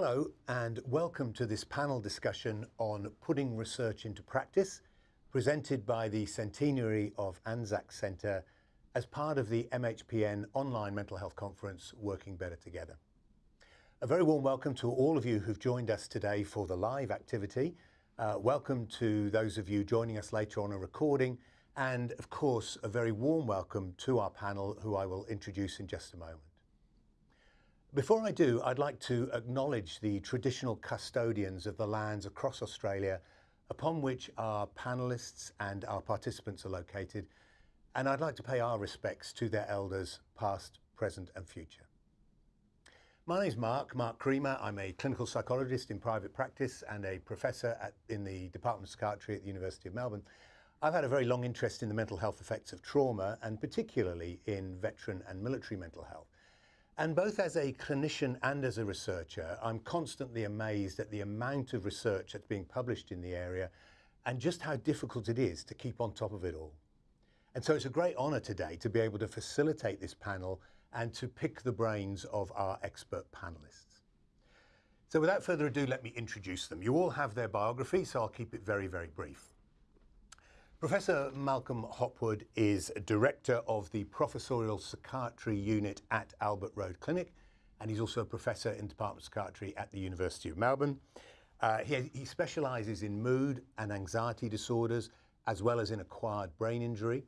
Hello and welcome to this panel discussion on putting research into practice presented by the Centenary of Anzac Centre as part of the MHPN online mental health conference Working Better Together. A very warm welcome to all of you who've joined us today for the live activity. Uh, welcome to those of you joining us later on a recording and of course a very warm welcome to our panel who I will introduce in just a moment. Before I do, I'd like to acknowledge the traditional custodians of the lands across Australia upon which our panellists and our participants are located, and I'd like to pay our respects to their elders, past, present and future. My name is Mark, Mark Creamer. I'm a clinical psychologist in private practice and a professor at, in the Department of Psychiatry at the University of Melbourne. I've had a very long interest in the mental health effects of trauma and particularly in veteran and military mental health. And both as a clinician and as a researcher, I'm constantly amazed at the amount of research that's being published in the area and just how difficult it is to keep on top of it all. And so it's a great honour today to be able to facilitate this panel and to pick the brains of our expert panellists. So without further ado, let me introduce them. You all have their biography, so I'll keep it very, very brief. Professor Malcolm Hopwood is Director of the Professorial Psychiatry Unit at Albert Road Clinic, and he's also a Professor in Department of Psychiatry at the University of Melbourne. Uh, he, he specialises in mood and anxiety disorders, as well as in acquired brain injury.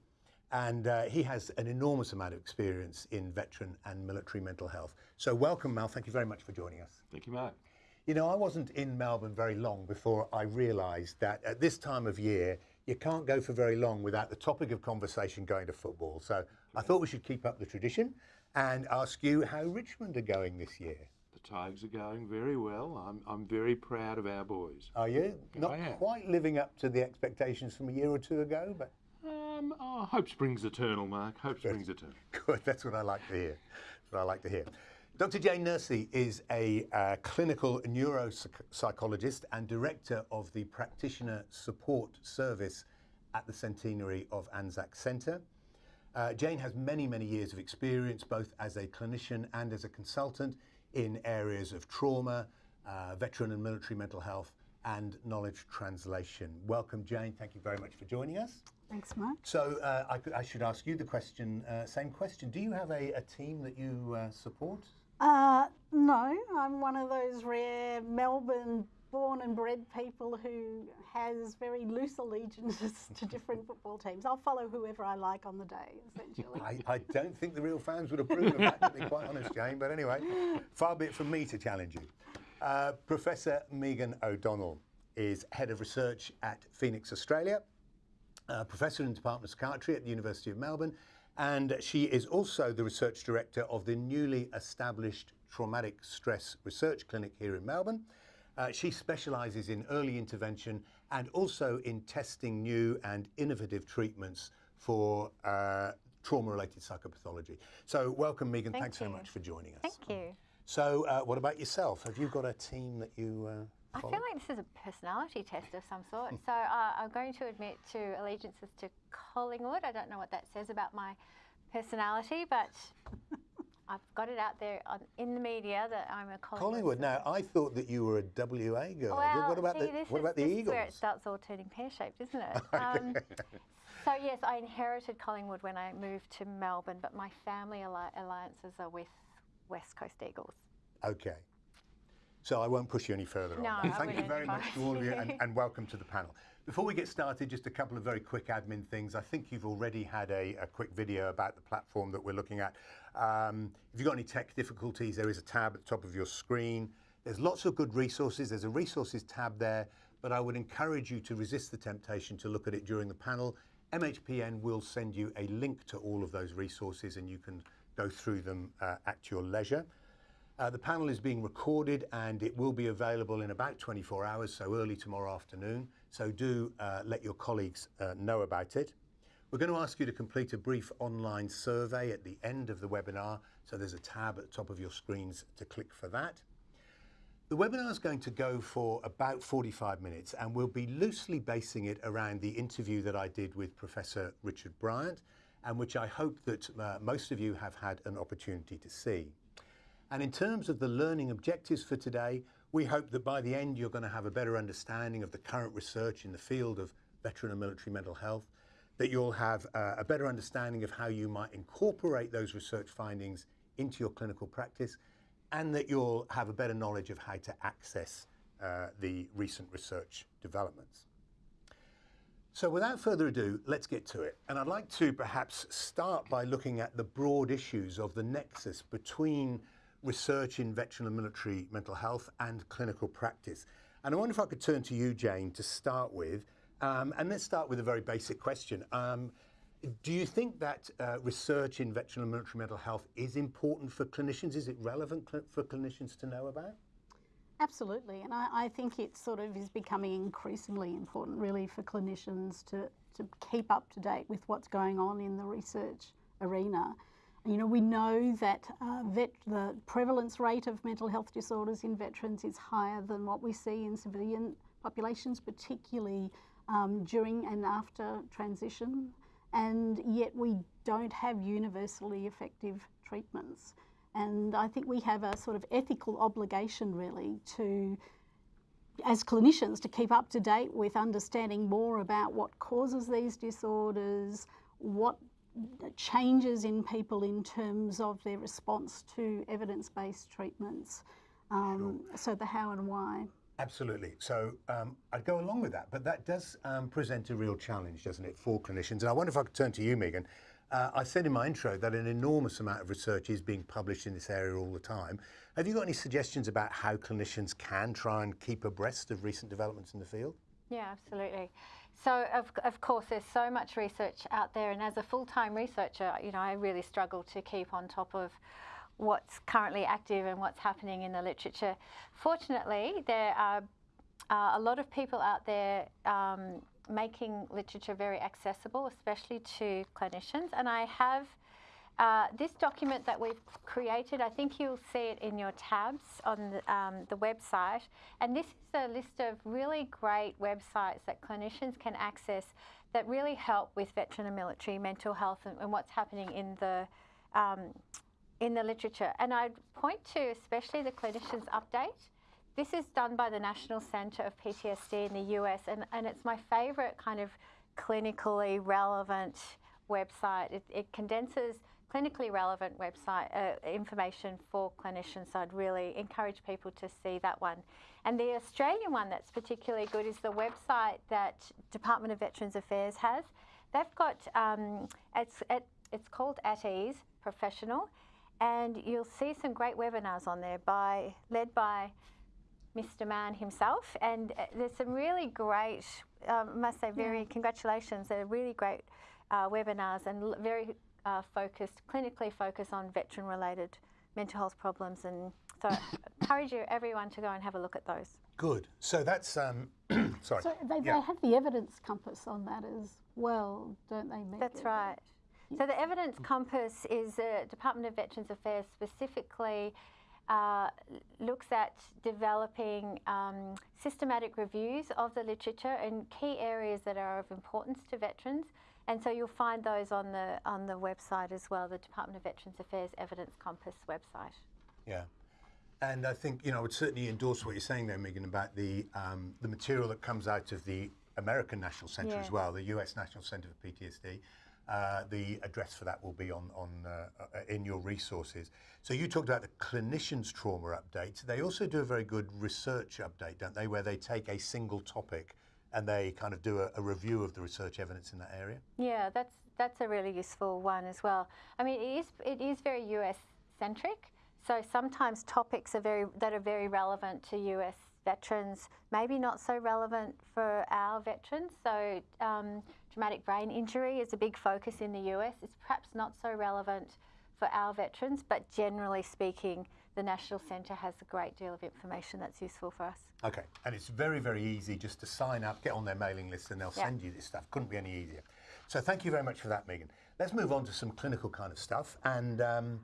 And uh, he has an enormous amount of experience in veteran and military mental health. So welcome, Mal. Thank you very much for joining us. Thank you, Mark. You know, I wasn't in Melbourne very long before I realised that at this time of year, you can't go for very long without the topic of conversation going to football. So I thought we should keep up the tradition and ask you how Richmond are going this year. The Tigers are going very well. I'm, I'm very proud of our boys. Are you? Not quite living up to the expectations from a year or two ago, but. Um, oh, hope springs eternal, Mark. Hope springs eternal. Good, that's what I like to hear. That's what I like to hear. Dr. Jane Nursey is a uh, clinical neuropsychologist and director of the Practitioner Support Service at the Centenary of Anzac Centre. Uh, Jane has many, many years of experience both as a clinician and as a consultant in areas of trauma, uh, veteran and military mental health, and knowledge translation. Welcome, Jane. Thank you very much for joining us. Thanks, Mark. So uh, I, I, should ask you the question, uh, same question. Do you have a, a team that you uh, support? Uh, no, I'm one of those rare Melbourne born and bred people who has very loose allegiances to different football teams. I'll follow whoever I like on the day, essentially. I, I don't think the real fans would approve of that, to be quite honest, Jane. But anyway, far be it from me to challenge you. Uh, Professor Megan O'Donnell is Head of Research at Phoenix, Australia, Professor in the Department of Psychiatry at the University of Melbourne, and she is also the research director of the newly established Traumatic Stress Research Clinic here in Melbourne. Uh, she specialises in early intervention and also in testing new and innovative treatments for uh, trauma-related psychopathology. So welcome, Megan. Thank Thanks you. so much for joining us. Thank you. So uh, what about yourself? Have you got a team that you uh, I feel like this is a personality test of some sort. so uh, I'm going to admit to allegiances to Collingwood. I don't know what that says about my personality, but I've got it out there on, in the media that I'm a Collingwood. Collingwood. Now, I thought that you were a WA girl. Well, what about see, the what is, about the Eagles? Where it starts all turning pear-shaped, isn't it? Um, so yes, I inherited Collingwood when I moved to Melbourne, but my family alli- alliances are with West Coast Eagles. Okay. So I won't push you any further No, on that. I Thank you very much to all of you and, and welcome to the panel. Before we get started, just a couple of very quick admin things. I think you've already had a, a quick video about the platform that we're looking at. Um, if you've got any tech difficulties, there is a tab at the top of your screen. There's lots of good resources. There's a resources tab there, but I would encourage you to resist the temptation to look at it during the panel. MHPN will send you a link to all of those resources and you can go through them uh, at your leisure. Uh, the panel is being recorded and it will be available in about 24 hours, so early tomorrow afternoon. So do uh, let your colleagues uh, know about it. We're going to ask you to complete a brief online survey at the end of the webinar. So there's a tab at the top of your screens to click for that. The webinar is going to go for about 45 minutes and we'll be loosely basing it around the interview that I did with Professor Richard Bryant and which I hope that uh, most of you have had an opportunity to see. And in terms of the learning objectives for today, We hope that by the end you're going to have a better understanding of the current research in the field of veteran and military mental health, that you'll have uh, a better understanding of how you might incorporate those research findings into your clinical practice, and that you'll have a better knowledge of how to access uh, the recent research developments. So without further ado, let's get to it. And I'd like to perhaps start by looking at the broad issues of the nexus between research in veteran and military mental health and clinical practice. And I wonder if I could turn to you, Jane, to start with. Um, and let's start with a very basic question. Um, do you think that uh, research in veteran and military mental health is important for clinicians? Is it relevant cl for clinicians to know about? Absolutely, and I, I, think it sort of is becoming increasingly important, really, for clinicians to, to keep up to date with what's going on in the research arena. You know, we know that uh, vet, the prevalence rate of mental health disorders in veterans is higher than what we see in civilian populations, particularly um, during and after transition, and yet we don't have universally effective treatments. And I think we have a sort of ethical obligation, really, to, as clinicians, to keep up to date with understanding more about what causes these disorders, what changes in people in terms of their response to evidence based treatments. Um, sure. So, the how and why. Absolutely. So um, I'd go along with that, but that does um, present a real challenge, doesn't it, for clinicians? And I wonder if I could turn to you, Megan. Uh, I said in my intro that an enormous amount of research is being published in this area all the time. Have you got any suggestions about how clinicians can try and keep abreast of recent developments in the field? Yeah, absolutely. So, of, of course, there's so much research out there, and as a full-time researcher, you know, I really struggle to keep on top of what's currently active and what's happening in the literature. Fortunately, there are uh, a lot of people out there um, making literature very accessible, especially to clinicians. And I have uh, this document that we've created, I think you'll see it in your tabs on the, um, the, website. And this is a list of really great websites that clinicians can access that really help with veteran and military mental health and, and what's happening in the um, in the literature. And I'd point to especially the clinicians update this is done by the National Centre of PTSD in the US, and, and it's my favourite kind of clinically relevant website. It, it condenses clinically relevant website uh, information for clinicians, so I'd really encourage people to see that one. And the Australian one that's particularly good is the website that Department of Veterans Affairs has. They've got, um, it's, it, it's called At Ease Professional, and you'll see some great webinars on there by, led by Mr. Mann himself. And uh, there's some really great, um, must say, very yeah. congratulations. They're really great uh, webinars and very uh, focused, clinically focused on veteran related mental health problems. And so I encourage you, everyone, to go and have a look at those. Good. So that's, um, sorry. So they, yeah. they have the evidence compass on that as well, don't they? That's right. So the evidence compass is the Department of Veterans Affairs specifically uh, looks at developing um, systematic reviews of the literature in key areas that are of importance to veterans. And so you'll find those on the on the website as well, the Department of Veterans Affairs Evidence Compass website. Yeah. And I think you know, I would certainly endorse what you're saying there, Megan, about the um, the material that comes out of the American National Center as well, the U.S. National Center for PTSD. Uh, the address for that will be on, on uh, uh, in your resources. So you talked about the clinicians trauma update. They also do a very good research update, don't they, where they take a single topic and they kind of do a, a review of the research evidence in that area? Yeah, that's that's a really useful one as well. I mean, it is it is very US centric. So sometimes topics are very that are very relevant to US veterans, maybe not so relevant for our veterans. So um, traumatic brain injury is a big focus in the US. It's perhaps not so relevant for our veterans, but generally speaking, the National Centre has a great deal of information that's useful for us. Okay, and it's very, very easy just to sign up, get on their mailing list, and they'll yeah. send you this stuff. Couldn't be any easier. So thank you very much for that, Megan. Let's move on to some clinical kind of stuff. And um,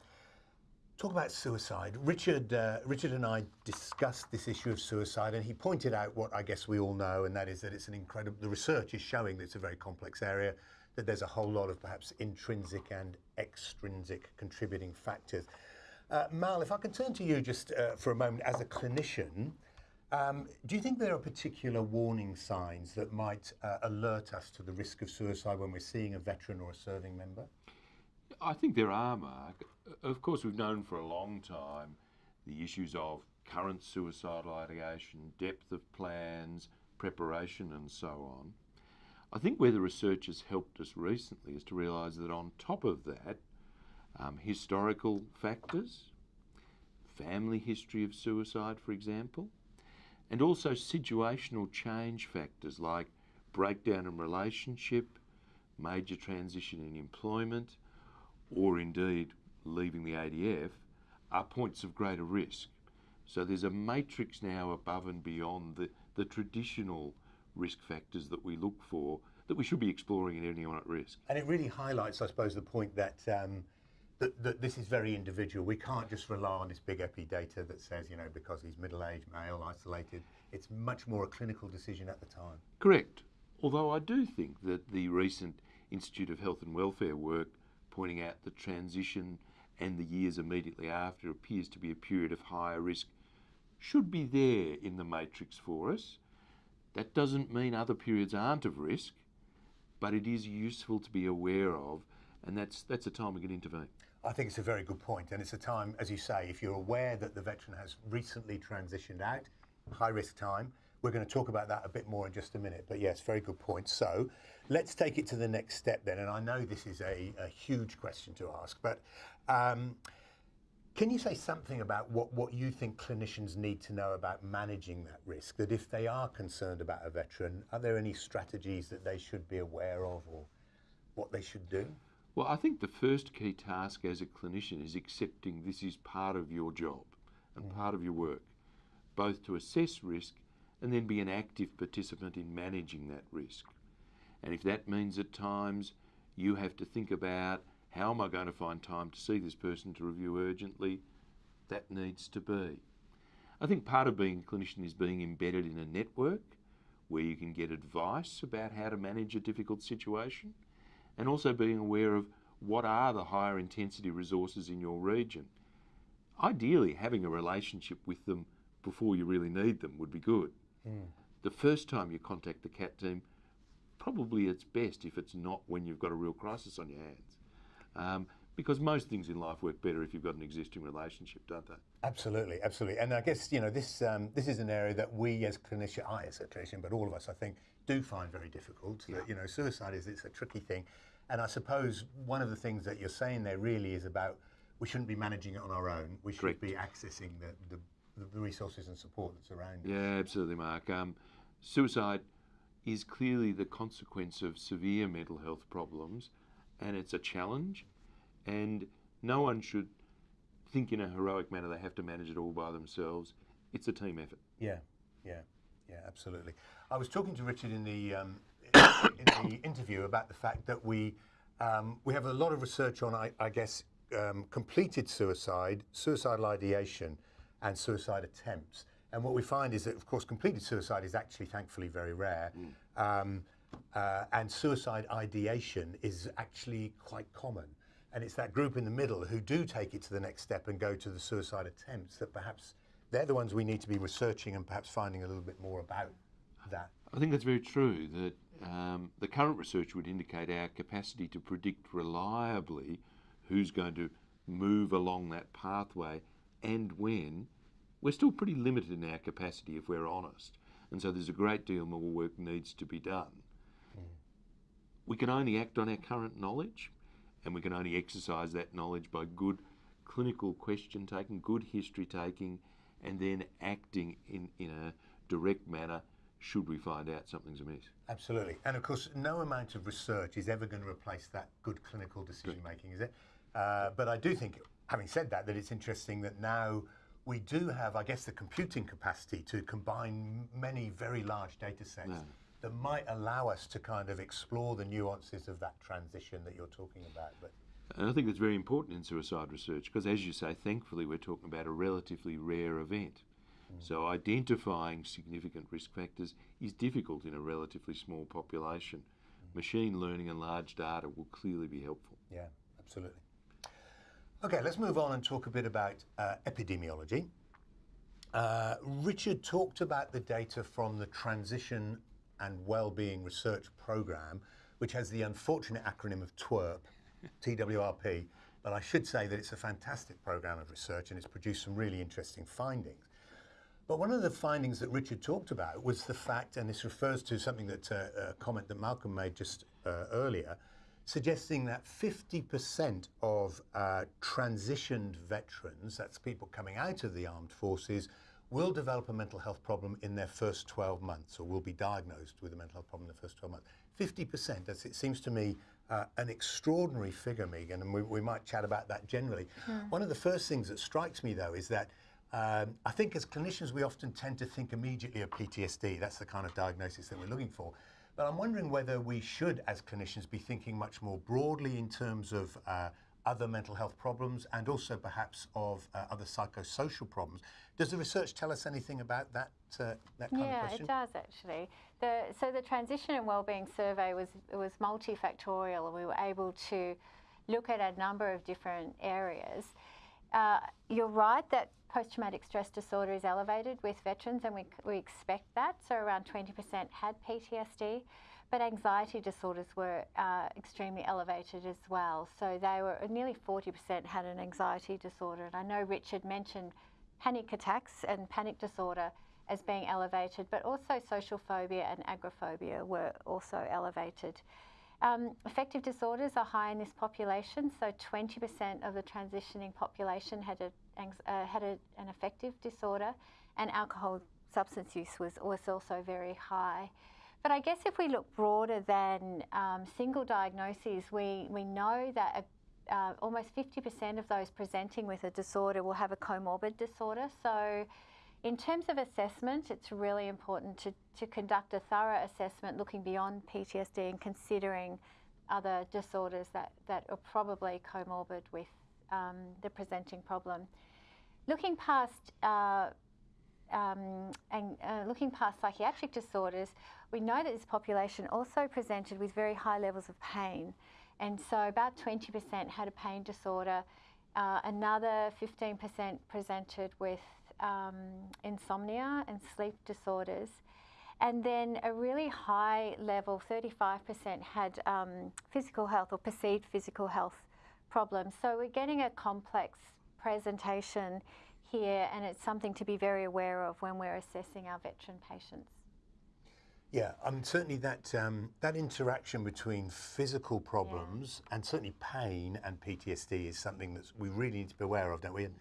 Talk about suicide. Richard, uh, Richard and I discussed this issue of suicide, and he pointed out what I guess we all know, and that is that it's an incredible. The research is showing that it's a very complex area, that there's a whole lot of perhaps intrinsic and extrinsic contributing factors. Uh, Mal, if I can turn to you just uh, for a moment as a clinician, Um, do you think there are particular warning signs that might uh, alert us to the risk of suicide when we're seeing a veteran or a serving member? I think there are, Mark. Of course, we've known for a long time the issues of current suicidal ideation, depth of plans, preparation, and so on. I think where the research has helped us recently is to realise that on top of that, um, historical factors, family history of suicide, for example, and also situational change factors like breakdown in relationship, major transition in employment, or indeed leaving the ADF, are points of greater risk. So there's a matrix now above and beyond the, the traditional risk factors that we look for that we should be exploring in anyone at risk. And it really highlights, I suppose, the point that, um, that, that this is very individual. We can't just rely on this big epi data that says, you know, because he's middle-aged, male, isolated. It's much more a clinical decision at the time. Correct. Although I do think that the recent Institute of Health and Welfare work pointing out the transition and the years immediately after appears to be a period of higher risk should be there in the matrix for us. That doesn't mean other periods aren't of risk, but it is useful to be aware of, and that's that's a time we can intervene. I think it's a very good point, and it's a time, as you say, if you're aware that the veteran has recently transitioned out, high risk time. We're going to talk about that a bit more in just a minute, but yes, very good point. So let's take it to the next step then, and I know this is a, a huge question to ask, but um, can you say something about what, what you think clinicians need to know about managing that risk? That if they are concerned about a veteran, are there any strategies that they should be aware of or what they should do? Well, I think the first key task as a clinician is accepting this is part of your job and mm. part of your work, both to assess risk and then be an active participant in managing that risk. And if that means at times you have to think about how am I going to find time to see this person to review urgently? That needs to be. I think part of being a clinician is being embedded in a network where you can get advice about how to manage a difficult situation and also being aware of what are the higher intensity resources in your region. Ideally, having a relationship with them before you really need them would be good. Mm. The first time you contact the CAT team, probably it's best if it's not when you've got a real crisis on your hands. Um, because most things in life work better if you've got an existing relationship, don't they? Absolutely, absolutely. And I guess you know this um, this is an area that we as clinicians, I as a clinician, but all of us, I think, do find very difficult. Yeah. That you know, suicide is it's a tricky thing, and I suppose one of the things that you're saying there really is about we shouldn't be managing it on our own. We should Correct. be accessing the, the, the resources and support that's around. Yeah, absolutely, Mark. Um, suicide is clearly the consequence of severe mental health problems and it's a challenge, and no one should think in a heroic manner they have to manage it all by themselves. It's a team effort. Yeah, yeah, yeah, absolutely. I was talking to Richard in the um, in the interview about the fact that we um, we have a lot of research on, I, I guess, um, completed suicide, suicidal ideation, and suicide attempts. And what we find is that, of course, completed suicide is actually, thankfully, very rare. Mm. Uh, and suicide ideation is actually quite common. And it's that group in the middle who do take it to the next step and go to the suicide attempts that perhaps they're the ones we need to be researching and perhaps finding a little bit more about that. I think that's very true. That um, the current research would indicate our capacity to predict reliably who's going to move along that pathway and when. We're still pretty limited in our capacity if we're honest. And so there's a great deal more work needs to be done. We can only act on our current knowledge, and we can only exercise that knowledge by good clinical question taking, good history taking, and then acting in, in a direct manner should we find out something's amiss. Absolutely. And of course, no amount of research is ever going to replace that good clinical decision making, is it? Uh, but I do think, having said that, that it's interesting that now we do have, I guess, the computing capacity to combine many very large data sets. Yeah that might allow us to kind of explore the nuances of that transition that you're talking about. But and I think that's very important in suicide research because, as you say, thankfully we're talking about a relatively rare event. Mm. So identifying significant risk factors is difficult in a relatively small population. Mm. Machine learning and large data will clearly be helpful. Yeah, absolutely. Okay, let's move on and talk a bit about uh, epidemiology. Uh, Richard talked about the data from the Transition and Wellbeing Research Program, which has the unfortunate acronym of TWRP, TWRP. But I should say that it's a fantastic program of research and it's produced some really interesting findings. But one of the findings that Richard talked about was the fact, and this refers to something that uh, a comment that Malcolm made just uh, earlier, suggesting that 50% of uh, transitioned veterans, that's people coming out of the armed forces, will develop a mental health problem in their first 12 months or will be diagnosed with a mental health problem in the first 12 months. 50%, that's, it seems to me uh, an extraordinary figure, Megan, and we, we might chat about that generally. One of the first things that strikes me, though, is that um, I think as clinicians, we often tend to think immediately of PTSD. That's the kind of diagnosis that we're looking for. But I'm wondering whether we should, as clinicians, be thinking much more broadly in terms of uh, other mental health problems and also perhaps of uh, other psychosocial problems. Does the research tell us anything about that, uh, that kind of Yeah, it does actually. The, so the transition and wellbeing survey was was multifactorial, and we were able to look at a number of different areas. Uh, you're right that post-traumatic stress disorder is elevated with veterans, and we, we expect that. So around 20% had PTSD, but anxiety disorders were uh, extremely elevated as well. So they were nearly 40% had an anxiety disorder, and I know Richard mentioned panic attacks and panic disorder as being elevated, but also social phobia and agoraphobia were also elevated. Um, affective disorders are high in this population, so 20% of the transitioning population had, a, uh, had a, an affective disorder, and alcohol substance use was, was also very high. But I guess if we look broader than um, single diagnoses, we, we know that a, uh, almost 50% of those presenting with a disorder will have a comorbid disorder. So in terms of assessment, it's really important to, to conduct a thorough assessment looking beyond PTSD and considering other disorders that, that are probably comorbid with um, the presenting problem. Looking past uh, um, and uh, looking past psychiatric disorders, we know that this population also presented with very high levels of pain. And so about 20% had a pain disorder. Uh, another 15% presented with um, insomnia and sleep disorders. And then a really high level, 35%, had um, physical health or perceived physical health problems. So we're getting a complex presentation here, and it's something to be very aware of when we're assessing our veteran patients. Yeah, um, certainly that um, that interaction between physical problems and certainly pain and PTSD is something that we really need to be aware of, don't we? And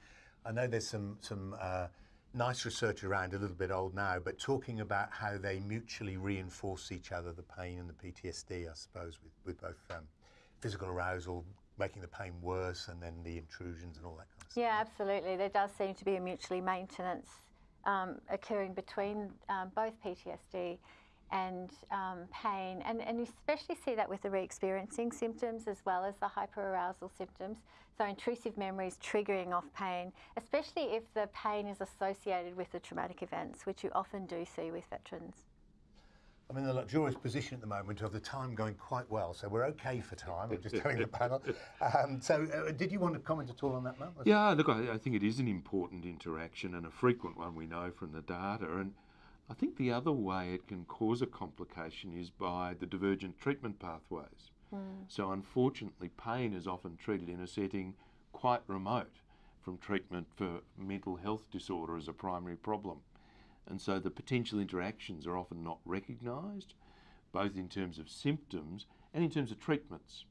I know there's some some uh, nice research around, a little bit old now, but talking about how they mutually reinforce each other, the pain and the PTSD, I suppose, with, with both um, physical arousal making the pain worse and then the intrusions and all that kind of stuff. Yeah, absolutely. There does seem to be a mutually maintenance um, occurring between um, both PTSD and um, pain, and, and you especially see that with the re-experiencing symptoms as well as the hyperarousal symptoms. So intrusive memories triggering off pain, especially if the pain is associated with the traumatic events, which you often do see with veterans. I'm in the luxurious position at the moment of the time going quite well, so we're okay for time. I'm just telling the panel. Um, so, uh, did you want to comment at all on that, Mal? Yeah, look, I, I think it is an important interaction and a frequent one we know from the data. And I think the other way it can cause a complication is by the divergent treatment pathways. Hmm. So, unfortunately, pain is often treated in a setting quite remote from treatment for mental health disorder as a primary problem. And so the potential interactions are often not recognised, both in terms of symptoms and in terms of treatments.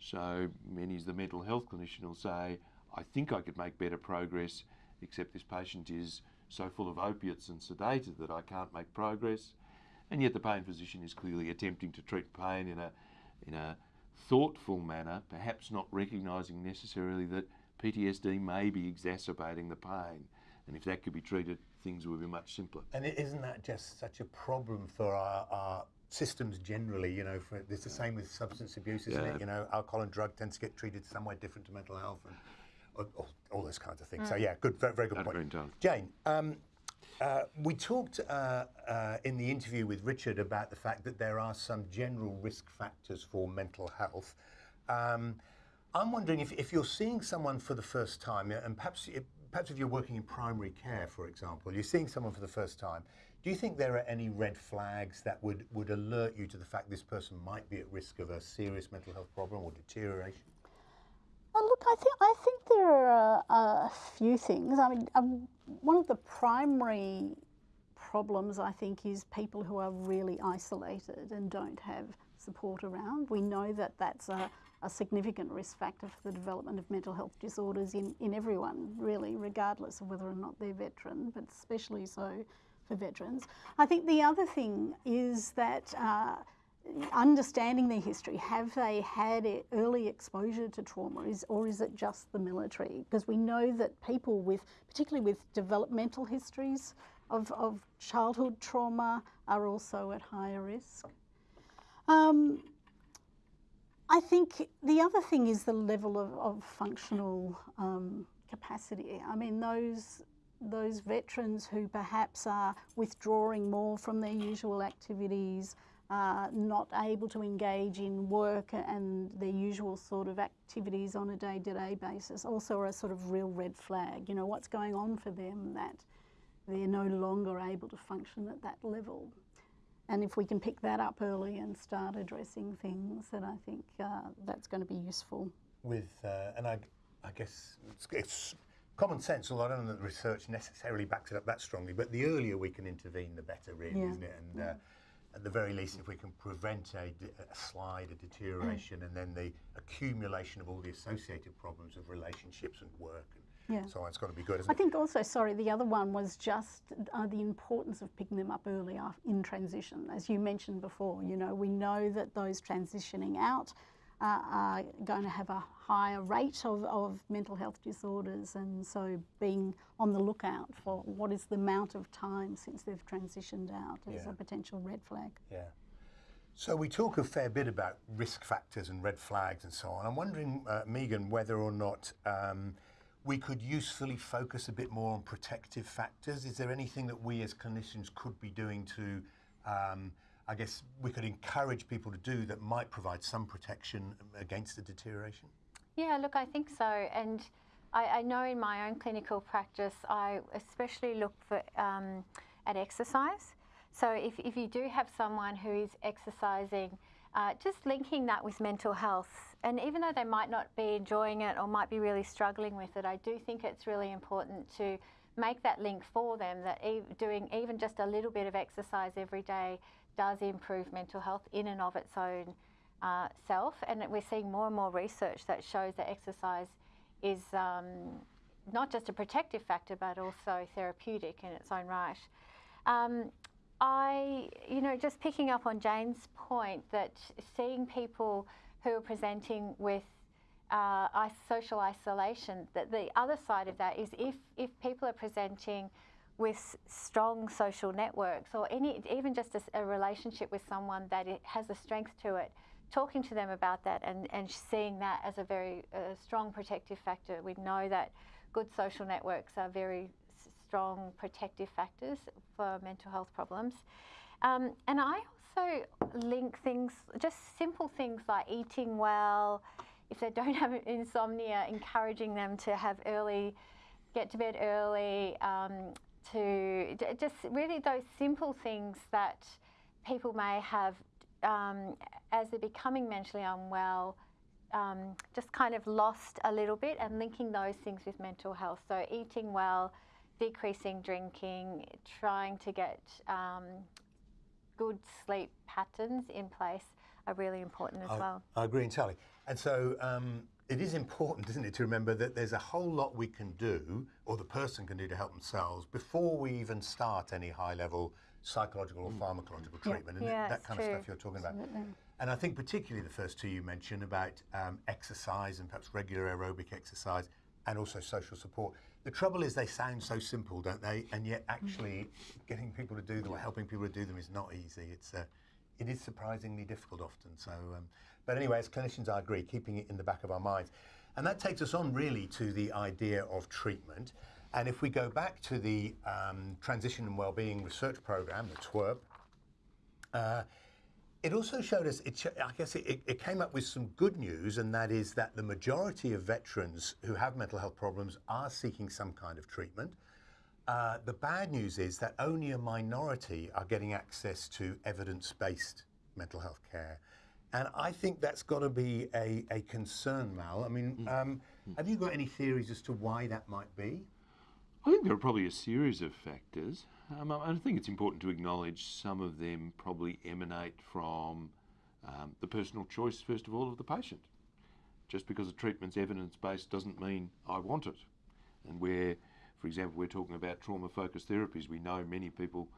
So many as the mental health clinician will say, I think I could make better progress, except this patient is so full of opiates and sedated that I can't make progress. And yet the pain physician is clearly attempting to treat pain in a, in a thoughtful manner, perhaps not recognising necessarily that PTSD may be exacerbating the pain. And if that could be treated, things would be much simpler. And isn't that just such a problem for our, our systems generally? You know, for, it's the same with substance abuse, isn't Yeah. it? You know, alcohol and drug tends to get treated somewhere different to mental health and all, all, all those kinds of things. So yeah, good, very, very good That's point. done. Jane, um, uh, we talked uh, uh, in the interview with Richard about the fact that there are some general risk factors for mental health. Um, I'm wondering if, if you're seeing someone for the first time, and perhaps it, perhaps if you're working in primary care, for example, you're seeing someone for the first time. Do you think there are any red flags that would, would alert you to the fact this person might be at risk of a serious mental health problem or deterioration? Look, I think I think there are a, a few things. I mean, um, one of the primary problems I think is people who are really isolated and don't have support around. We know that that's a, a significant risk factor for the development of mental health disorders in, in everyone, really, regardless of whether or not they're veteran, but especially so for veterans. I think the other thing is that. Uh, understanding their history, have they had early exposure to trauma, is, or is it just the military? Because we know that people with, particularly with developmental histories of, of childhood trauma, are also at higher risk. Um, I think the other thing is the level of, of functional um, capacity. I mean, those those veterans who perhaps are withdrawing more from their usual activities, uh, not able to engage in work and their usual sort of activities on a day-to-day basis also are a sort of real red flag. You know, what's going on for them that they're no longer able to function at that level. And if we can pick that up early and start addressing things, then I think uh, that's going to be useful. With, uh, and I, I guess it's, it's, common sense, although I don't know that the research necessarily backs it up that strongly, but the earlier we can intervene, the better, really, yeah. isn't it? And, yeah. uh, at the very least, if we can prevent a, a slide, a deterioration, and then the accumulation of all the associated problems of relationships and work and yeah. so on, it's got to be good. I it? think also, sorry, the other one was just uh, the importance of picking them up early in transition. As you mentioned before, you know, we know that those transitioning out uh, are going to have a higher rate of, of mental health disorders and so being on the lookout for what is the amount of time since they've transitioned out is yeah. a potential red flag. Yeah. So we talk a fair bit about risk factors and red flags and so on. I'm wondering, uh, Megan, whether or not um, we could usefully focus a bit more on protective factors. Is there anything that we as clinicians could be doing to um, I guess we could encourage people to do that might provide some protection against the deterioration? Yeah, look, I think so. And I, I know in my own clinical practice, I especially look for um, at exercise. So if, if you do have someone who is exercising, uh, just linking that with mental health. And even though they might not be enjoying it or might be really struggling with it, I do think it's really important to make that link for them that e doing even just a little bit of exercise every day does improve mental health in and of its own uh, self. And we're seeing more and more research that shows that exercise is um, not just a protective factor, but also therapeutic in its own right. Um, I, you know, just picking up on Jane's point that seeing people who are presenting with uh, social isolation, that the other side of that is if, if people are presenting with strong social networks or any even just a, a relationship with someone that has a strength to it talking to them about that and, and seeing that as a very uh, strong protective factor. We know that good social networks are very strong protective factors for mental health problems. Um, and i also link things just simple things like eating well. If they don't have insomnia encouraging them to have early get to bed early, um, to just really those simple things that people may have um, as they're becoming mentally unwell, um, just kind of lost a little bit and linking those things with mental health. So, eating well, decreasing drinking, trying to get um, good sleep patterns in place are really important as I, well. I agree entirely. And so, um, it is important, isn't it, to remember that there's a whole lot we can do, or the person can do to help themselves before we even start any high level psychological or pharmacological treatment, yeah. and that kind true. of stuff you're talking about. Absolutely. And I think particularly the first two you mentioned about um, exercise and perhaps regular aerobic exercise and also social support. The trouble is they sound so simple, don't they? And yet actually getting people to do them or helping people to do them is not easy. It's uh, it is surprisingly difficult often. So um, but anyway, as clinicians, I agree, keeping it in the back of our minds. And that takes us on really to the idea of treatment. And if we go back to the um, Transition and Wellbeing Research Program, the TWERP, uh, it also showed us, it, I guess it, it came up with some good news, and that is that the majority of veterans who have mental health problems are seeking some kind of treatment. Uh, the bad news is that only a minority are getting access to evidence based mental health care. And I think that's got to be a, a concern, Mal. I mean, mm. um, have you got any theories as to why that might be? I think there are probably a series of factors. Um, I think it's important to acknowledge some of them probably emanate from um, the personal choice, first of all, of the patient. Just because a treatment's evidence based doesn't mean I want it. And where, for example, we're talking about trauma focused therapies, we know many people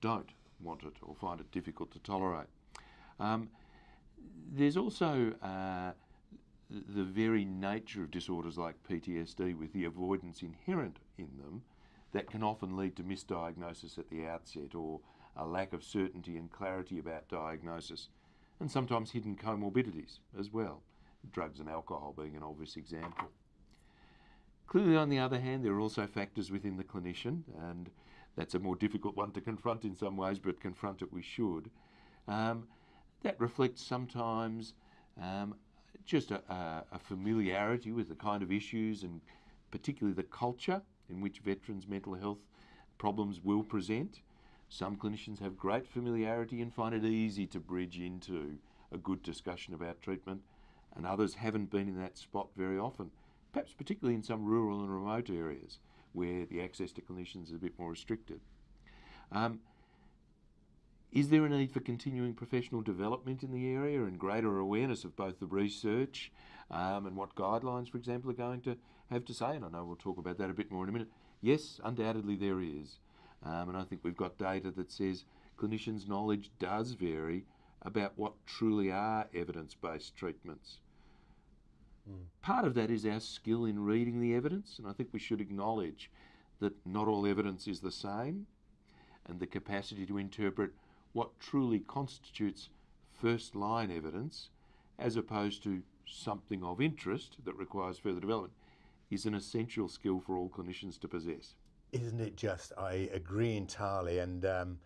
don't want it or find it difficult to tolerate. Um, there's also uh, the very nature of disorders like PTSD with the avoidance inherent in them that can often lead to misdiagnosis at the outset or a lack of certainty and clarity about diagnosis, and sometimes hidden comorbidities as well, drugs and alcohol being an obvious example. Clearly, on the other hand, there are also factors within the clinician, and that's a more difficult one to confront in some ways, but confront it we should. Um, that reflects sometimes um, just a, a, familiarity with the kind of issues and particularly the culture in which veterans' mental health problems will present. Some clinicians have great familiarity and find it easy to bridge into a good discussion about treatment, and others haven't been in that spot very often, perhaps particularly in some rural and remote areas where the access to clinicians is a bit more restricted. Um, is there a need for continuing professional development in the area and greater awareness of both the research um, and what guidelines, for example, are going to have to say? And I know we'll talk about that a bit more in a minute. Yes, undoubtedly there is. Um, and I think we've got data that says clinicians' knowledge does vary about what truly are evidence based treatments. Mm. Part of that is our skill in reading the evidence, and I think we should acknowledge that not all evidence is the same, and the capacity to interpret what truly constitutes first line evidence as opposed to something of interest that requires further development is an essential skill for all clinicians to possess. Isn't it just? I agree entirely. And um,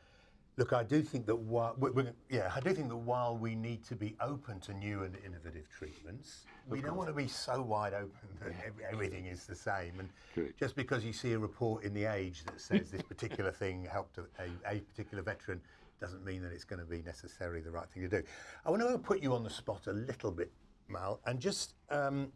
look, I do think that while yeah, I do think that while we need to be open to new and innovative treatments, of we course. don't want to be so wide open that everything is the same. And Correct. just because you see a report in the Age that says this particular thing helped a, a, a particular veteran doesn't mean that it's going to be necessarily the right thing to do. I want to put you on the spot a little bit, Mal, and just um,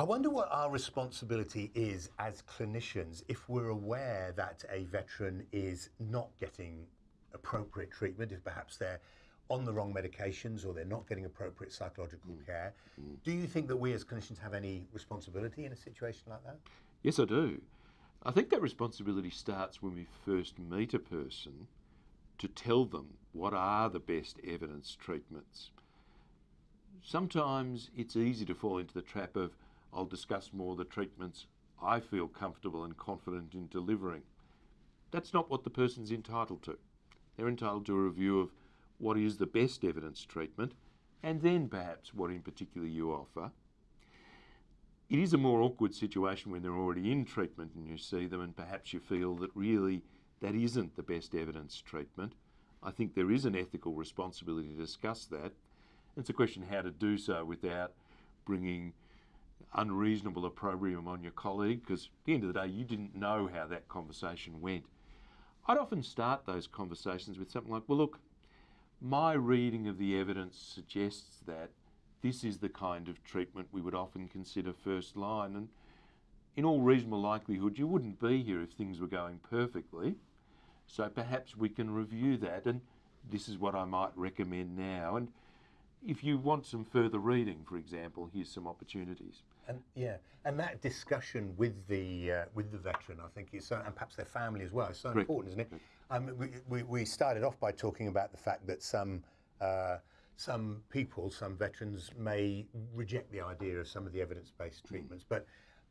I wonder what our responsibility is as clinicians if we're aware that a veteran is not getting appropriate treatment, if perhaps they're on the wrong medications or they're not getting appropriate psychological mm. care. Mm. Do you think that we as clinicians have any responsibility in a situation like that? Yes, I do. I think that responsibility starts when we first meet a person to tell them what are the best evidence treatments. Sometimes it's easy to fall into the trap of, I'll discuss more the treatments I feel comfortable and confident in delivering. That's not what the person's entitled to. They're entitled to a review of what is the best evidence treatment and then perhaps what in particular you offer. It is a more awkward situation when they're already in treatment and you see them and perhaps you feel that really that isn't the best evidence treatment. I think there is an ethical responsibility to discuss that. It's a question how to do so without bringing unreasonable opprobrium on your colleague, because at the end of the day, you didn't know how that conversation went. I'd often start those conversations with something like, well, look, my reading of the evidence suggests that this is the kind of treatment we would often consider first line. And in all reasonable likelihood, you wouldn't be here if things were going perfectly. So perhaps we can review that, and this is what I might recommend now. And if you want some further reading, for example, here's some opportunities. And yeah, and that discussion with the uh, with the veteran, I think, is so, and perhaps their family as well, is so Correct. important, isn't it? Um, we, we, we, started off by talking about the fact that some. Uh, some people, some veterans may reject the idea of some of the evidence-based treatments, mm. but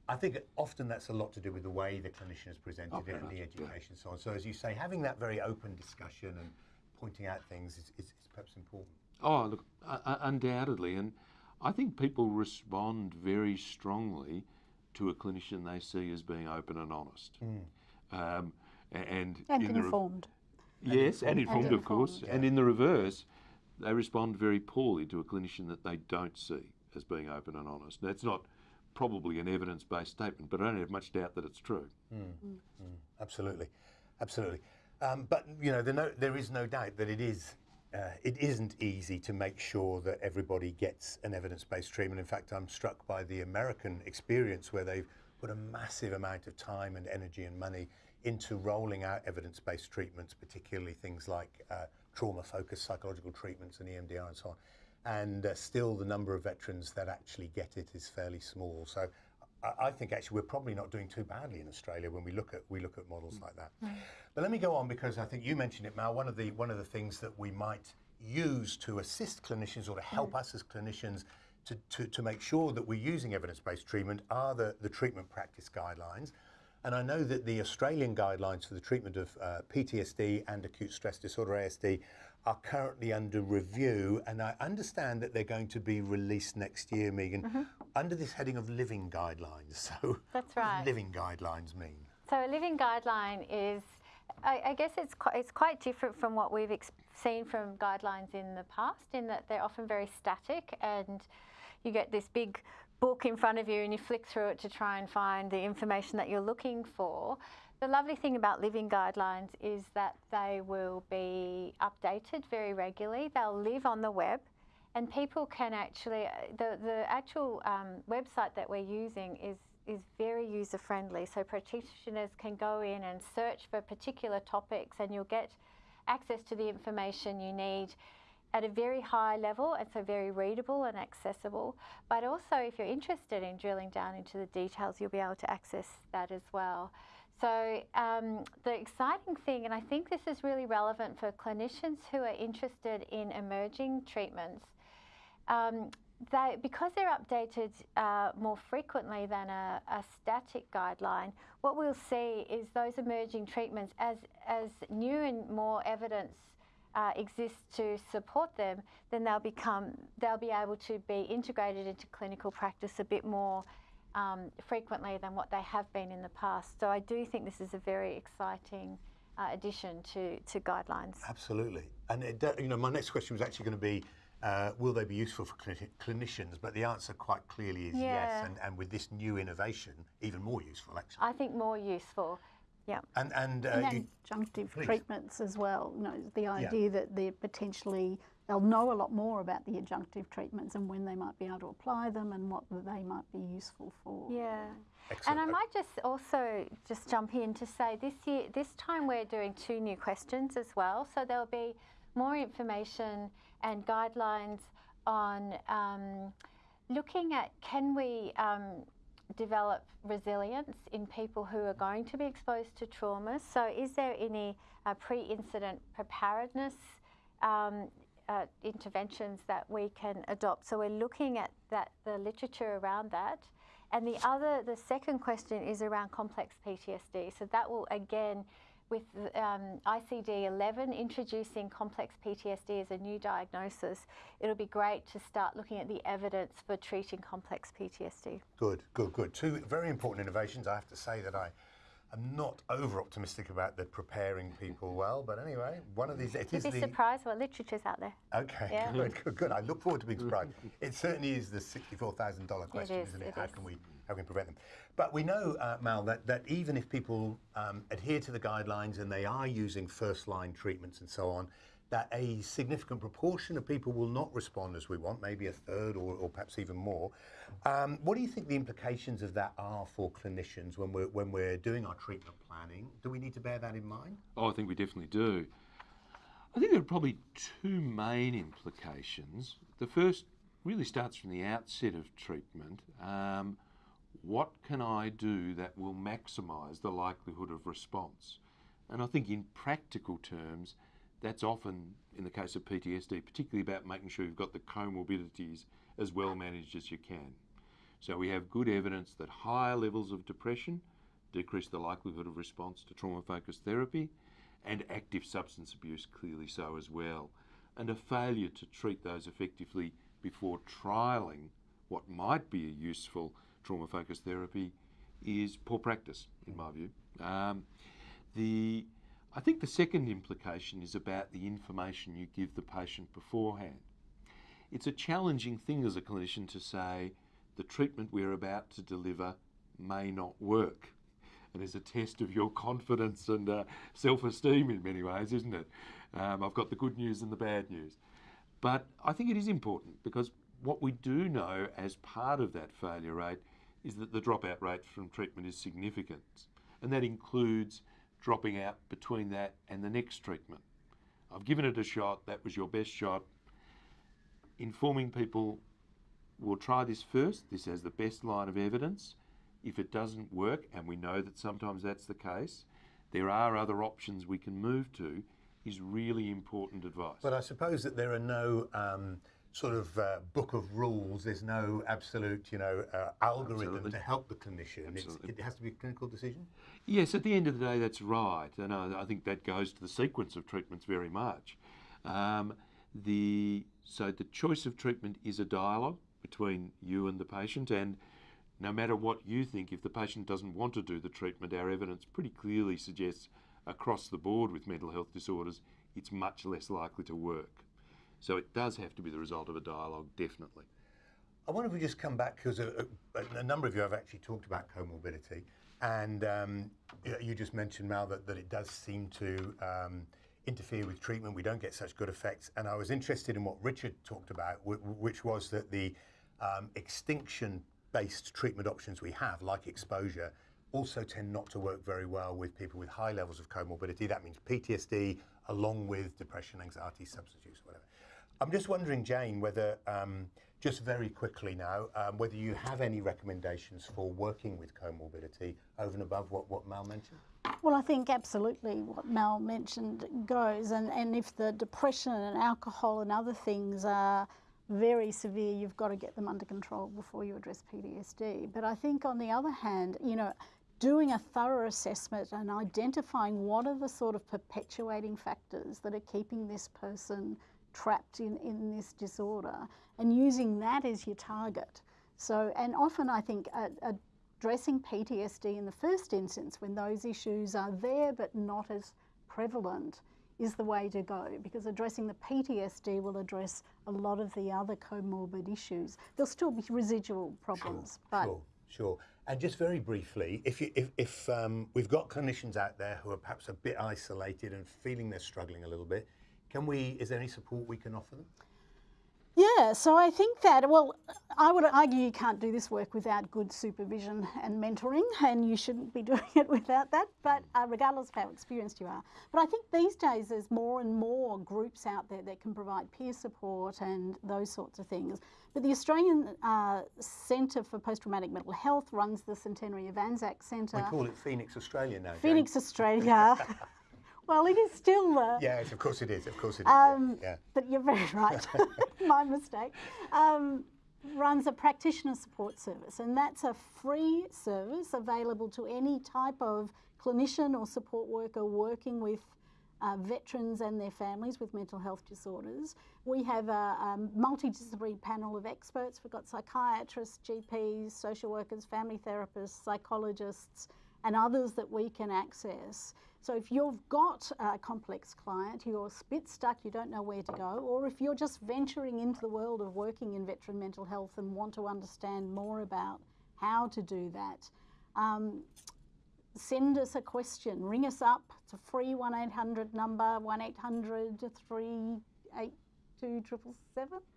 I think often that's a lot to do with the way the clinician has presented okay, it and the education yeah. and so on. So as you say, having that very open discussion and pointing out things is, is, is perhaps important. Oh, look, uh, undoubtedly. And I think people respond very strongly to a clinician they see as being open and honest. Mm. Um, and, and in informed. yes, and informed, and of course. Yeah. And in the reverse, they respond very poorly to a clinician that they don't see as being open and honest. That's not probably an evidence based statement, but I don't have much doubt that it's true. Absolutely, absolutely. Um, but you know, there, no, there is no doubt that it is. Uh, it isn't easy to make sure that everybody gets an evidence-based treatment. In fact, I'm struck by the American experience where they've put a massive amount of time and energy and money into rolling out evidence-based treatments, particularly things like uh, trauma-focused psychological treatments and EMDR and so on. And uh, still, the number of veterans that actually get it is fairly small. So I, I think actually we're probably not doing too badly in Australia when we look at we look at models mm. like that. Mm. But let me go on because I think you mentioned it, Mal. One of the one of the things that we might use to assist clinicians or to help mm. us as clinicians to, to, to make sure that we're using evidence-based treatment are the, the treatment practice guidelines. And I know that the Australian guidelines for the treatment of uh, PTSD and acute stress disorder ASD are currently under review, and I understand that they're going to be released next year, Megan, mm-hmm. under this heading of living guidelines. So, That's what right. living guidelines mean? So a living guideline is, I, I guess it's quite, it's quite different from what we've ex- seen from guidelines in the past, in that they're often very static, and you get this big book in front of you, and you flick through it to try and find the information that you're looking for. The lovely thing about living guidelines is that they will be updated very regularly. They'll live on the web, and people can actually the the actual um, website that we're using is is very user friendly. So practitioners can go in and search for particular topics, and you'll get access to the information you need at a very high level and so very readable and accessible. But also, if you're interested in drilling down into the details, you'll be able to access that as well. So, um, the exciting thing, and I think this is really relevant for clinicians who are interested in emerging treatments, um, they, because they're updated uh, more frequently than a, a static guideline, what we'll see is those emerging treatments as, as new and more evidence uh, exists to support them, then they'll become they'll be able to be integrated into clinical practice a bit more um, frequently than what they have been in the past. So I do think this is a very exciting uh, addition to, to guidelines. Absolutely. And it, you know, my next question was actually going to be, uh, will they be useful for clini- clinicians? But the answer quite clearly is yes. And, and with this new innovation, even more useful, actually. I think more useful. Yeah. And and, uh, and adjunctive please. treatments as well. You know, the idea that they're potentially they'll know a lot more about the adjunctive treatments and when they might be able to apply them and what they might be useful for. Yeah. Excellent. And I might just also just jump in to say this year, this time we're doing two new questions as well. So there'll be more information and guidelines on um, looking at can we um, develop resilience in people who are going to be exposed to trauma. So is there any uh, pre-incident preparedness um, uh, interventions that we can adopt? So we're looking at that the literature around that. And the other, the second question is around complex PTSD. So that will again, with um, ICD 11 introducing complex PTSD as a new diagnosis, it'll be great to start looking at the evidence for treating complex PTSD. good, good, good. Two very important innovations. I have to say that I am not over optimistic about the preparing people well. But anyway, one of these, it is You'd be the. surprised what literature's out there. Okay, Yeah. good, good, good. I look forward to being surprised. it certainly is the sixty-four thousand dollar question, is, isn't it? it How is. can we how can we prevent them? But we know, uh, Mal, that, that even if people um, adhere to the guidelines and they are using first-line treatments and so on, that a significant proportion of people will not respond as we want, maybe a third or, or perhaps even more. Um, what do you think the implications of that are for clinicians when we're when we're doing our treatment planning? Do we need to bear that in mind? Oh, I think we definitely do. I think there are probably two main implications. The first really starts from the outset of treatment. Um, what can I do that will maximise the likelihood of response? And I think in practical terms, that's often, in the case of PTSD, particularly about making sure you've got the comorbidities as well managed as you can. So we have good evidence that higher levels of depression decrease the likelihood of response to trauma focused therapy, and active substance abuse clearly so as well. And a failure to treat those effectively before trialling what might be a useful trauma focused therapy is poor practice, in my view. Um, the, I think the second implication is about the information you give the patient beforehand. It's a challenging thing as a clinician to say the treatment we're about to deliver may not work. And is a test of your confidence and uh, self esteem in many ways, isn't it? Um, I've got the good news and the bad news. But I think it is important because what we do know as part of that failure rate is that the dropout rate from treatment is significant. And that includes dropping out between that and the next treatment. I've given it a shot, that was your best shot. Informing people we'll try this first, this has the best line of evidence. If it doesn't work, and we know that sometimes that's the case, there are other options we can move to, is really important advice. But I suppose that there are no um, sort of uh, book of rules. There's no absolute, you know, uh, algorithm Absolutely. to help the clinician. It's, it has to be a clinical decision. Yes, at the end of the day, that's right, and I, I think that goes to the sequence of treatments very much. Um, the so the choice of treatment is a dialogue between you and the patient, and no matter what you think, if the patient doesn't want to do the treatment, our evidence pretty clearly suggests across the board with mental health disorders, it's much less likely to work. So it does have to be the result of a dialogue, definitely. I wonder if we just come back because a, a, a number of you have actually talked about comorbidity, and um, you, just mentioned Mal that, that it does seem to um, interfere with treatment. We don't get such good effects, and I was interested in what Richard talked about, wh- which was that the um, extinction-based treatment options we have, like exposure, also tend not to work very well with people with high levels of comorbidity. That means PTSD, along with depression, anxiety, substance use, whatever. I'm just wondering, Jane, whether, um, just very quickly now, um, whether you have any recommendations for working with comorbidity over and above what, what Mal mentioned? Well, I think absolutely what Mel mentioned goes, and, and if the depression and alcohol and other things are very severe, you've got to get them under control before you address PTSD. But I think on the other hand, you know, doing a thorough assessment and identifying what are the sort of perpetuating factors that are keeping this person trapped in, in this disorder and using that as your target. So, and often I think addressing PTSD in the first instance when those issues are there but not as prevalent is the way to go because addressing the PTSD will address a lot of the other comorbid issues. There'll still be residual problems, but Sure, sure. And just very briefly, if, you, if, if um, we've got clinicians out there who are perhaps a bit isolated and feeling they're struggling a little bit, can we, is there any support we can offer them? Yeah, so I think that, well, I would argue you can't do this work without good supervision and mentoring, and you shouldn't be doing it without that, but uh, regardless of how experienced you are. But I think these days there's more and more groups out there that can provide peer support and those sorts of things. But the Australian uh, Centre for Post Traumatic Mental Health runs the Centenary of Anzac Centre. We call it Phoenix Australia now. Jane. Phoenix, Australia. well, it is still the. Yes, of course it is. Of course it is. Um, yeah. But you're very right. My mistake. Um, runs a practitioner support service, and that's a free service available to any type of clinician or support worker working with uh, veterans and their families with mental health disorders. We have a, a multidisciplinary panel of experts. We've got psychiatrists, GPs, social workers, family therapists, psychologists, and others that we can access. So if you've got a complex client, you're spit stuck, you don't know where to go, or if you're just venturing into the world of working in veteran mental health and want to understand more about how to do that, um, send us a question, ring us up. It's a free 1 800 number, 1 800 382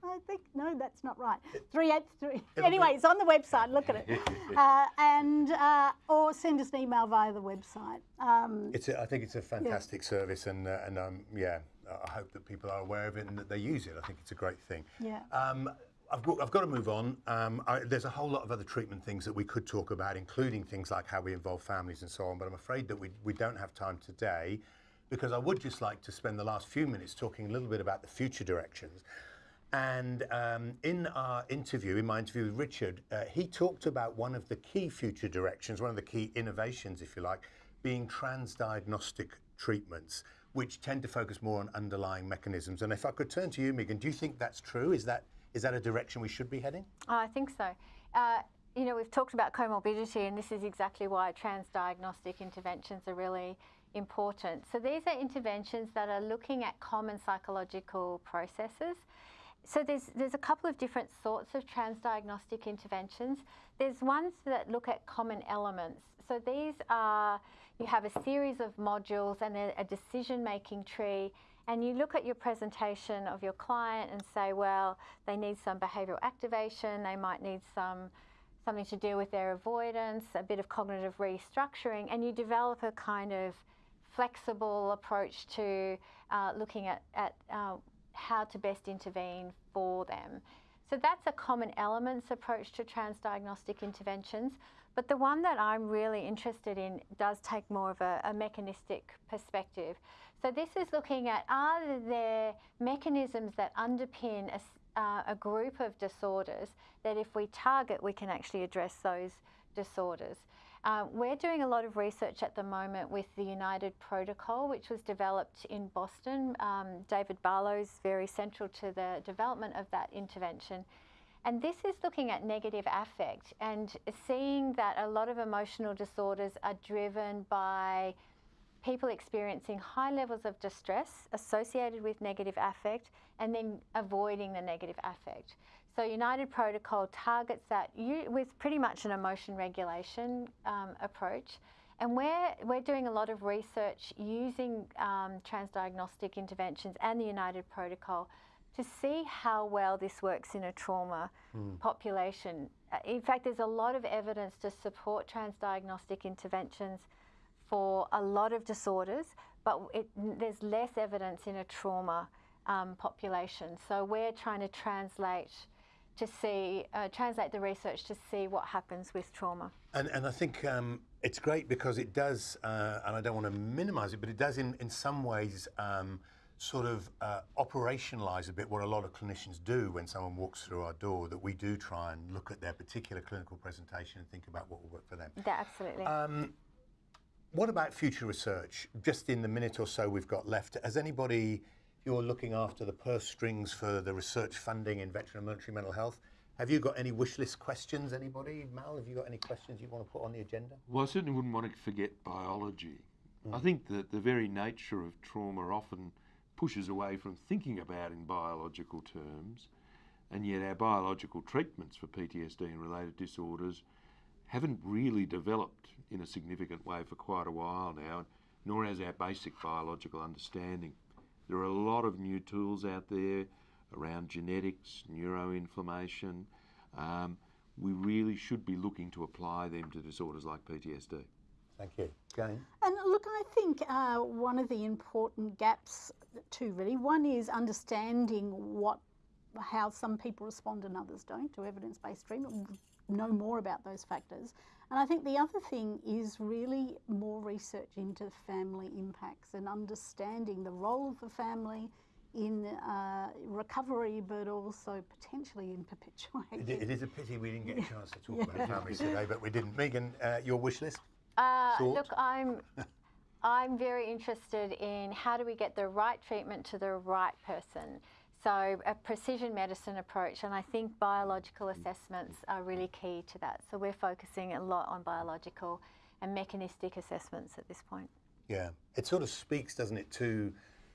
I think. No, that's not right. 383. Anyway, it's on the website, look at it. uh, and, uh, or send us an email via the website. Um, It's a, I think it's a fantastic service, and uh, and um, yeah, I hope that people are aware of it and that they use it. I think it's a great thing. Yeah. Um, I've got, I've got to move on. Um, I, there's a whole lot of other treatment things that we could talk about, including things like how we involve families and so on. But I'm afraid that we, we don't have time today, because I would just like to spend the last few minutes talking a little bit about the future directions. And um, in our interview, in my interview with Richard, uh, he talked about one of the key future directions, one of the key innovations, if you like, being transdiagnostic treatments, which tend to focus more on underlying mechanisms. And if I could turn to you, Megan, do you think that's true? Is that is that a direction we should be heading? Oh, I think so. Uh, you know, we've talked about comorbidity, and this is exactly why transdiagnostic interventions are really important. So these are interventions that are looking at common psychological processes. So there's there's a couple of different sorts of transdiagnostic interventions. There's ones that look at common elements. So these are you have a series of modules and a, a decision making tree and you look at your presentation of your client and say, well, they need some behavioural activation, they might need some something to do with their avoidance, a bit of cognitive restructuring, and you develop a kind of flexible approach to uh, looking at, at uh, how to best intervene for them. So that's a common elements approach to transdiagnostic interventions. But the one that I'm really interested in does take more of a, a mechanistic perspective. So this is looking at are there mechanisms that underpin a, uh, a group of disorders that if we target, we can actually address those disorders. Uh, we're doing a lot of research at the moment with the Unified Protocol, which was developed in Boston. Um, David Barlow's very central to the development of that intervention. And this is looking at negative affect and seeing that a lot of emotional disorders are driven by people experiencing high levels of distress associated with negative affect and then avoiding the negative affect. So Unified Protocol targets that with pretty much an emotion regulation um, approach. And we're, we're doing a lot of research using um, transdiagnostic interventions and the Unified Protocol to see how well this works in a trauma mm. population. Uh, in fact, there's a lot of evidence to support transdiagnostic interventions for a lot of disorders, but it, there's less evidence in a trauma um, population. So we're trying to translate to see, uh, translate the research to see what happens with trauma. And, and I think um, it's great because it does, uh, and I don't want to minimise it, but it does in, in some ways um, sort of uh, operationalise a bit what a lot of clinicians do when someone walks through our door, that we do try and look at their particular clinical presentation and think about what will work for them. Yeah, absolutely. Um, what about future research? Just in the minute or so we've got left, has anybody you're looking after the purse strings for the research funding in veteran and military mental health. Have you got any wish list questions, anybody? Mal, have you got any questions you want to put on the agenda? Well, I certainly wouldn't want to forget biology. Mm. I think that the very nature of trauma often pushes away from thinking about in biological terms, and yet our biological treatments for PTSD and related disorders haven't really developed in a significant way for quite a while now, nor has our basic biological understanding. There are a lot of new tools out there around genetics, neuroinflammation. Um, we really should be looking to apply them to disorders like PTSD. Thank you. Jane? And look, I think uh, one of the important gaps, too, really, one is understanding what how some people respond and others don't to evidence-based treatment, know more about those factors. And I think the other thing is really more research into family impacts and understanding the role of the family in uh, recovery, but also potentially in perpetuating. It, it is a pity we didn't get a chance to talk yeah. about families today, but we didn't. Megan, uh, your wish list? Uh, look, I'm. I'm very interested in how do we get the right treatment to the right person. So a precision medicine approach, and I think biological assessments are really key to that. So we're focusing a lot on biological and mechanistic assessments at this point. Yeah, it sort of speaks, doesn't it, to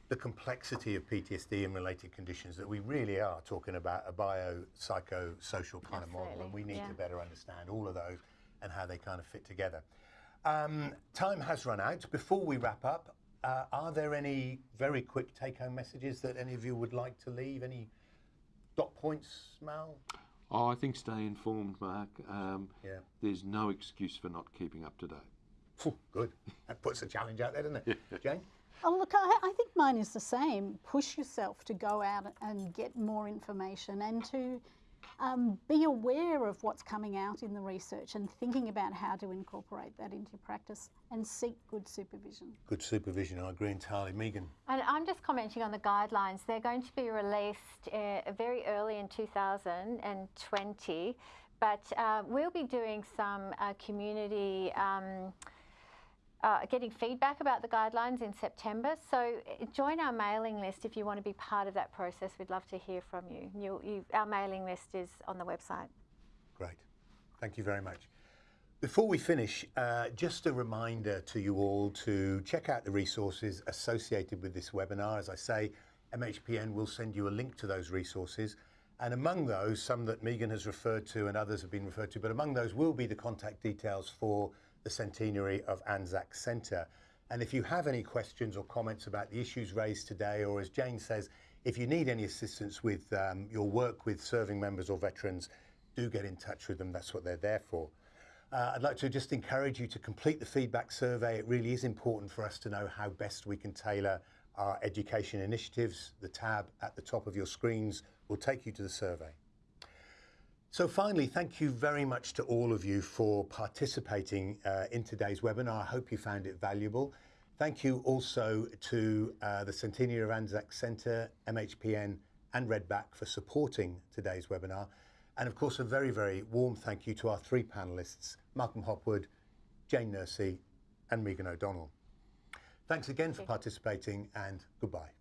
the complexity of PTSD and related conditions that we really are talking about a bio-psycho-social kind Absolutely. of model, and we need yeah. to better understand all of those and how they kind of fit together. Um, time has run out. Before we wrap up, uh, are there any very quick take-home messages that any of you would like to leave? Any dot points, Mal? Oh, I think stay informed, Mark. Um, yeah. There's no excuse for not keeping up to date. good. That puts a challenge out there, doesn't it? Jane? Oh, look, I, I, think mine is the same. Push yourself to go out and get more information and to um, be aware of what's coming out in the research and thinking about how to incorporate that into practice and seek good supervision. Good supervision, I agree entirely. Megan? And I'm just commenting on the guidelines. They're going to be released uh, very early in 2020, but uh, we'll be doing some uh, community um, uh, getting feedback about the guidelines in September. So uh, join our mailing list if you want to be part of that process. We'd love to hear from you. you, you our mailing list is on the website. Great. Thank you very much. Before we finish, uh, just a reminder to you all to check out the resources associated with this webinar. As I say, MHPN will send you a link to those resources. And among those, some that Megan has referred to and others have been referred to, but among those will be the contact details for the centenary of Anzac Centre. And if you have any questions or comments about the issues raised today, or as Jane says, if you need any assistance with um, your work with serving members or veterans, do get in touch with them. That's what they're there for. Uh, I'd like to just encourage you to complete the feedback survey. It really is important for us to know how best we can tailor our education initiatives. The tab at the top of your screens will take you to the survey. So finally, thank you very much to all of you for participating uh, in today's webinar. I hope you found it valuable. Thank you also to uh, the Centenary of Anzac Centre, MHPN and Redback for supporting today's webinar. And of course, a very, very warm thank you to our three panellists, Malcolm Hopwood, Jane Nursey and Megan O'Donnell. Thanks again for participating and goodbye.